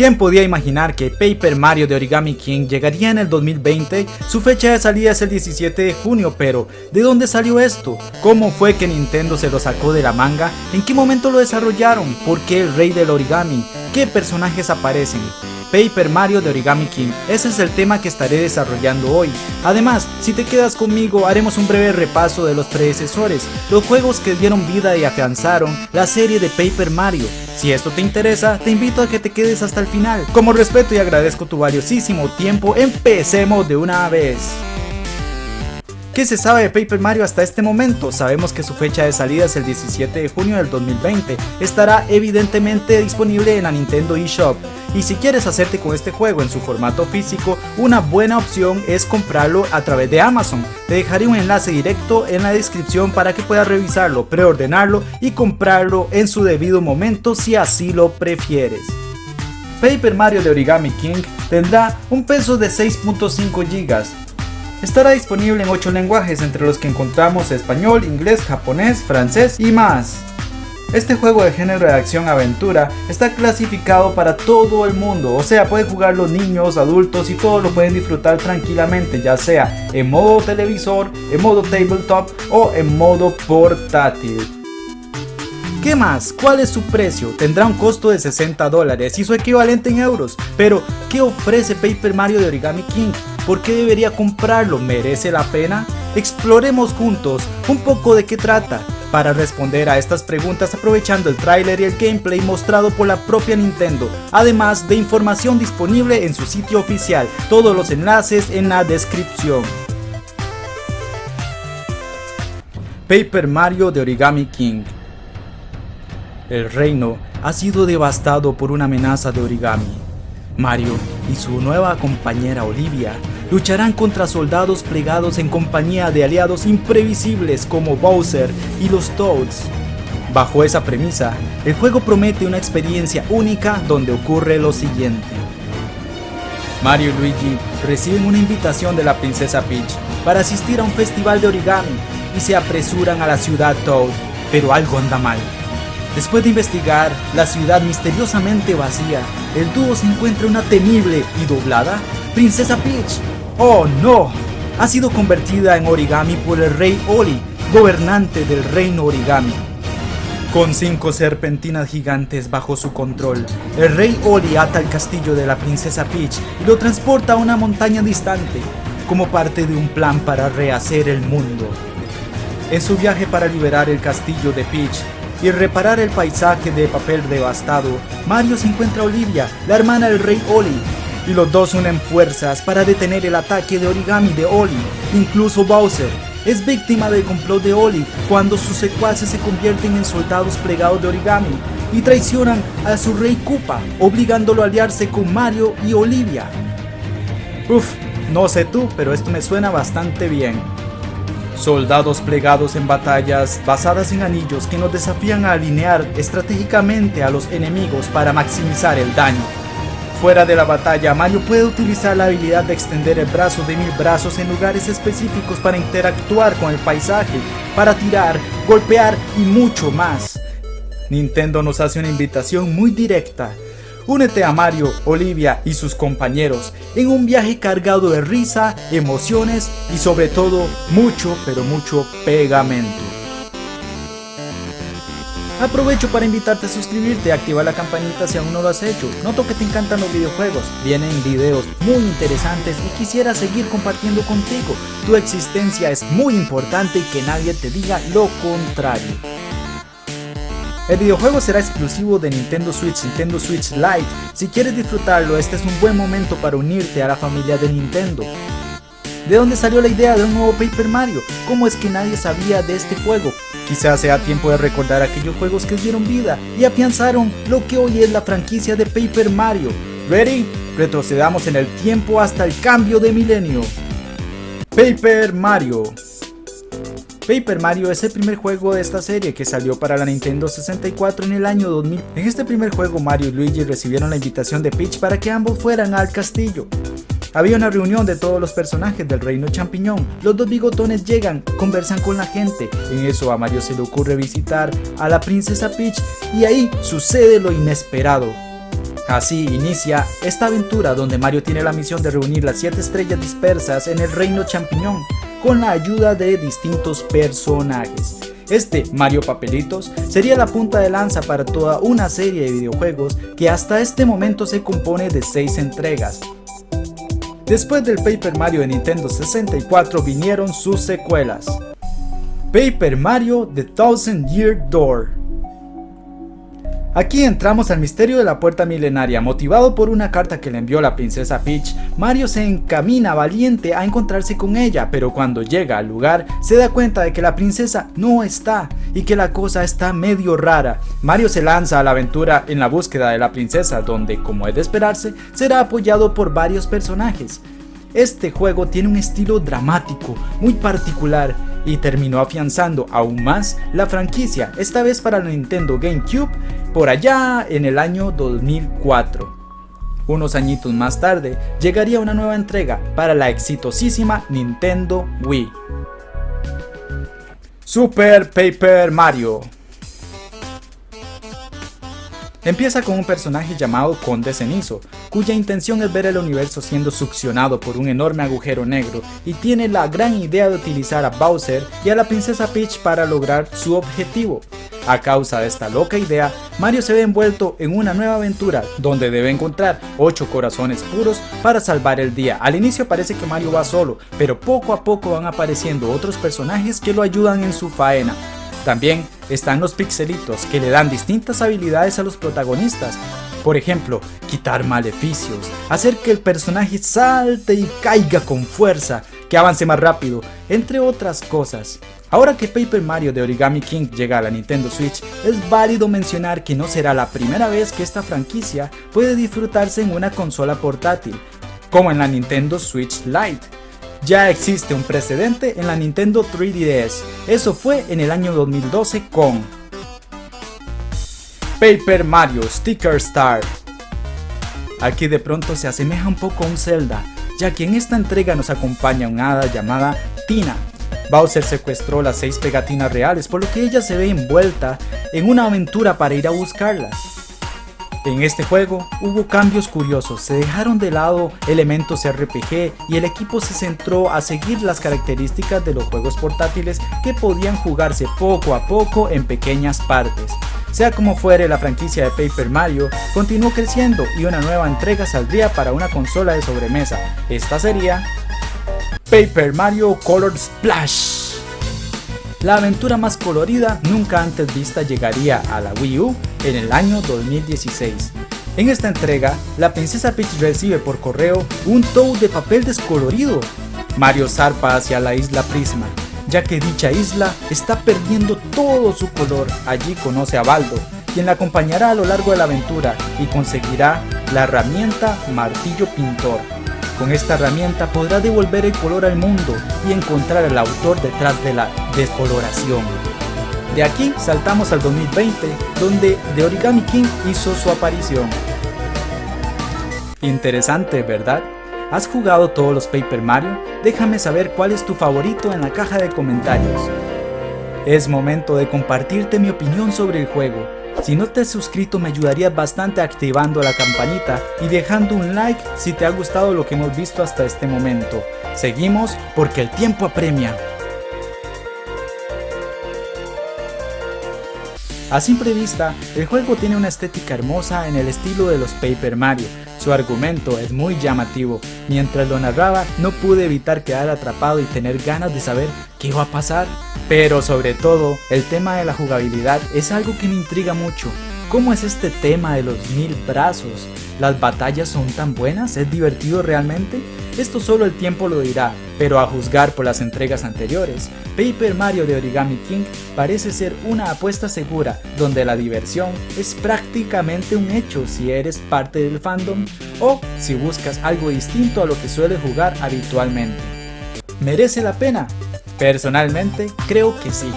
¿Quién podía imaginar que Paper Mario de Origami King llegaría en el 2020? Su fecha de salida es el 17 de junio, pero ¿de dónde salió esto? ¿Cómo fue que Nintendo se lo sacó de la manga? ¿En qué momento lo desarrollaron? ¿Por qué el rey del origami? ¿Qué personajes aparecen? Paper Mario de Origami King. Ese es el tema que estaré desarrollando hoy. Además, si te quedas conmigo haremos un breve repaso de los predecesores, los juegos que dieron vida y afianzaron la serie de Paper Mario. Si esto te interesa, te invito a que te quedes hasta el final. Como respeto y agradezco tu valiosísimo tiempo, empecemos de una vez. ¿Qué se sabe de Paper Mario hasta este momento? Sabemos que su fecha de salida es el 17 de junio del 2020. Estará evidentemente disponible en la Nintendo eShop. Y si quieres hacerte con este juego en su formato físico, una buena opción es comprarlo a través de Amazon. Te dejaré un enlace directo en la descripción para que puedas revisarlo, preordenarlo y comprarlo en su debido momento si así lo prefieres. Paper Mario de Origami King tendrá un peso de 6.5 GB, Estará disponible en 8 lenguajes entre los que encontramos español, inglés, japonés, francés y más. Este juego de género de acción-aventura está clasificado para todo el mundo, o sea, pueden jugar los niños, adultos y todos lo pueden disfrutar tranquilamente, ya sea en modo televisor, en modo tabletop o en modo portátil. ¿Qué más? ¿Cuál es su precio? Tendrá un costo de 60 dólares y su equivalente en euros. Pero, ¿qué ofrece Paper Mario de Origami King? ¿Por qué debería comprarlo? ¿Merece la pena? Exploremos juntos un poco de qué trata. Para responder a estas preguntas aprovechando el tráiler y el gameplay mostrado por la propia Nintendo, además de información disponible en su sitio oficial, todos los enlaces en la descripción. Paper Mario de Origami King el reino ha sido devastado por una amenaza de origami. Mario y su nueva compañera Olivia lucharán contra soldados plegados en compañía de aliados imprevisibles como Bowser y los Toads. Bajo esa premisa, el juego promete una experiencia única donde ocurre lo siguiente. Mario y Luigi reciben una invitación de la princesa Peach para asistir a un festival de origami y se apresuran a la ciudad Toad, pero algo anda mal. Después de investigar la ciudad misteriosamente vacía, el dúo se encuentra una temible y doblada Princesa Peach. ¡Oh no! Ha sido convertida en origami por el rey Oli, gobernante del reino origami. Con cinco serpentinas gigantes bajo su control, el rey Oli ata el castillo de la princesa Peach y lo transporta a una montaña distante, como parte de un plan para rehacer el mundo. En su viaje para liberar el castillo de Peach, y reparar el paisaje de papel devastado, Mario se encuentra a Olivia, la hermana del rey Oli, y los dos unen fuerzas para detener el ataque de origami de Oli. Incluso Bowser es víctima del complot de Oli cuando sus secuaces se convierten en soldados plegados de origami y traicionan a su rey Koopa, obligándolo a aliarse con Mario y Olivia. Uf, no sé tú, pero esto me suena bastante bien. Soldados plegados en batallas basadas en anillos que nos desafían a alinear estratégicamente a los enemigos para maximizar el daño. Fuera de la batalla, Mario puede utilizar la habilidad de extender el brazo de mil brazos en lugares específicos para interactuar con el paisaje, para tirar, golpear y mucho más. Nintendo nos hace una invitación muy directa Únete a Mario, Olivia y sus compañeros en un viaje cargado de risa, emociones y sobre todo mucho pero mucho pegamento. Aprovecho para invitarte a suscribirte y activar la campanita si aún no lo has hecho. Noto que te encantan los videojuegos, vienen videos muy interesantes y quisiera seguir compartiendo contigo. Tu existencia es muy importante y que nadie te diga lo contrario. El videojuego será exclusivo de Nintendo Switch, Nintendo Switch Lite. Si quieres disfrutarlo, este es un buen momento para unirte a la familia de Nintendo. ¿De dónde salió la idea de un nuevo Paper Mario? ¿Cómo es que nadie sabía de este juego? Quizás sea tiempo de recordar aquellos juegos que dieron vida y afianzaron lo que hoy es la franquicia de Paper Mario. ¿Ready? Retrocedamos en el tiempo hasta el cambio de milenio. Paper Mario Paper Mario es el primer juego de esta serie que salió para la Nintendo 64 en el año 2000. En este primer juego Mario y Luigi recibieron la invitación de Peach para que ambos fueran al castillo. Había una reunión de todos los personajes del reino champiñón. Los dos bigotones llegan, conversan con la gente. En eso a Mario se le ocurre visitar a la princesa Peach y ahí sucede lo inesperado. Así inicia esta aventura donde Mario tiene la misión de reunir las 7 estrellas dispersas en el reino champiñón con la ayuda de distintos personajes. Este, Mario Papelitos, sería la punta de lanza para toda una serie de videojuegos que hasta este momento se compone de 6 entregas. Después del Paper Mario de Nintendo 64 vinieron sus secuelas. Paper Mario The Thousand Year Door Aquí entramos al misterio de la puerta milenaria, motivado por una carta que le envió la princesa Peach, Mario se encamina valiente a encontrarse con ella, pero cuando llega al lugar se da cuenta de que la princesa no está y que la cosa está medio rara. Mario se lanza a la aventura en la búsqueda de la princesa, donde como es de esperarse, será apoyado por varios personajes. Este juego tiene un estilo dramático, muy particular, y terminó afianzando aún más la franquicia, esta vez para la Nintendo GameCube por allá en el año 2004. Unos añitos más tarde llegaría una nueva entrega para la exitosísima Nintendo Wii. Super Paper Mario Empieza con un personaje llamado Conde Cenizo, cuya intención es ver el universo siendo succionado por un enorme agujero negro y tiene la gran idea de utilizar a Bowser y a la princesa Peach para lograr su objetivo. A causa de esta loca idea, Mario se ve envuelto en una nueva aventura donde debe encontrar 8 corazones puros para salvar el día. Al inicio parece que Mario va solo, pero poco a poco van apareciendo otros personajes que lo ayudan en su faena. También están los pixelitos que le dan distintas habilidades a los protagonistas. Por ejemplo, quitar maleficios, hacer que el personaje salte y caiga con fuerza, que avance más rápido, entre otras cosas. Ahora que Paper Mario de Origami King llega a la Nintendo Switch, es válido mencionar que no será la primera vez que esta franquicia puede disfrutarse en una consola portátil, como en la Nintendo Switch Lite ya existe un precedente en la Nintendo 3DS, eso fue en el año 2012 con Paper Mario Sticker Star. Aquí de pronto se asemeja un poco a un Zelda, ya que en esta entrega nos acompaña una hada llamada Tina. Bowser secuestró las 6 pegatinas reales, por lo que ella se ve envuelta en una aventura para ir a buscarlas. En este juego hubo cambios curiosos, se dejaron de lado elementos RPG y el equipo se centró a seguir las características de los juegos portátiles que podían jugarse poco a poco en pequeñas partes. Sea como fuere, la franquicia de Paper Mario continuó creciendo y una nueva entrega saldría para una consola de sobremesa. Esta sería Paper Mario Color Splash. La aventura más colorida nunca antes vista llegaría a la Wii U en el año 2016. En esta entrega, la princesa Peach recibe por correo un Toad de papel descolorido. Mario zarpa hacia la isla Prisma, ya que dicha isla está perdiendo todo su color. Allí conoce a Baldo, quien la acompañará a lo largo de la aventura y conseguirá la herramienta Martillo Pintor, con esta herramienta podrá devolver el color al mundo y encontrar al autor detrás de la descoloración. De aquí saltamos al 2020, donde The Origami King hizo su aparición. Interesante, ¿verdad? ¿Has jugado todos los Paper Mario? Déjame saber cuál es tu favorito en la caja de comentarios. Es momento de compartirte mi opinión sobre el juego. Si no te has suscrito me ayudarías bastante activando la campanita y dejando un like si te ha gustado lo que hemos visto hasta este momento. Seguimos porque el tiempo apremia. A simple vista, el juego tiene una estética hermosa en el estilo de los Paper Mario, su argumento es muy llamativo, mientras lo narraba no pude evitar quedar atrapado y tener ganas de saber qué iba a pasar. Pero sobre todo, el tema de la jugabilidad es algo que me intriga mucho. ¿Cómo es este tema de los mil brazos? ¿Las batallas son tan buenas? ¿Es divertido realmente? Esto solo el tiempo lo dirá, pero a juzgar por las entregas anteriores, Paper Mario de Origami King parece ser una apuesta segura, donde la diversión es prácticamente un hecho si eres parte del fandom o si buscas algo distinto a lo que sueles jugar habitualmente. ¿Merece la pena? Personalmente creo que sí.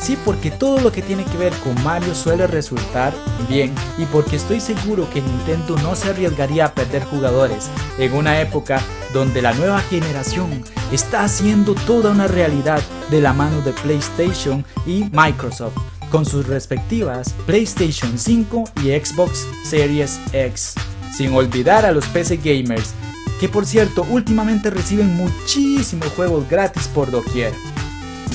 Sí, porque todo lo que tiene que ver con Mario suele resultar bien y porque estoy seguro que Nintendo no se arriesgaría a perder jugadores en una época donde la nueva generación está haciendo toda una realidad de la mano de PlayStation y Microsoft con sus respectivas PlayStation 5 y Xbox Series X. Sin olvidar a los PC gamers, que por cierto últimamente reciben muchísimos juegos gratis por doquier.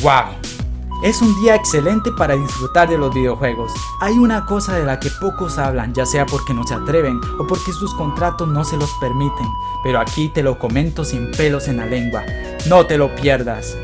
¡Wow! Es un día excelente para disfrutar de los videojuegos. Hay una cosa de la que pocos hablan, ya sea porque no se atreven o porque sus contratos no se los permiten, pero aquí te lo comento sin pelos en la lengua. No te lo pierdas.